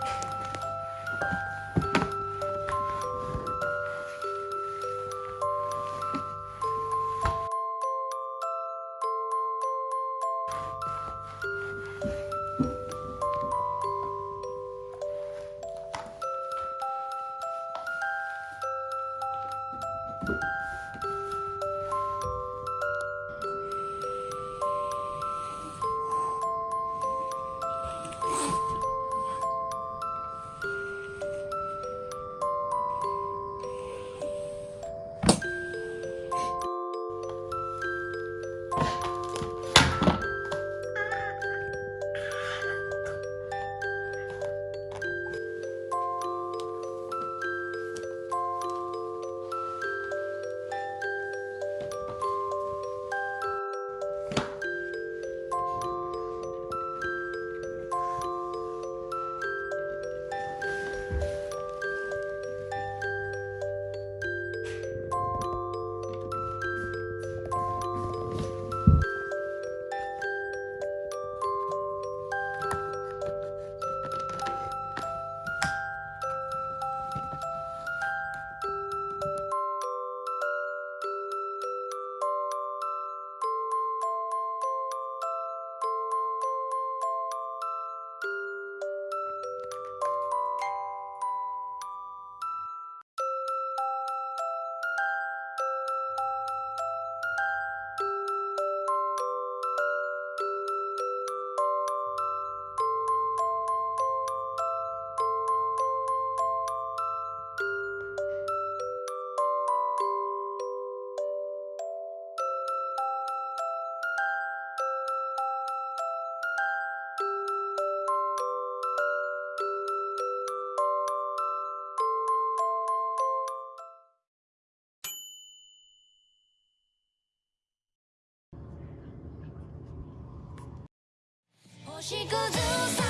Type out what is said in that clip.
Thank しくずさ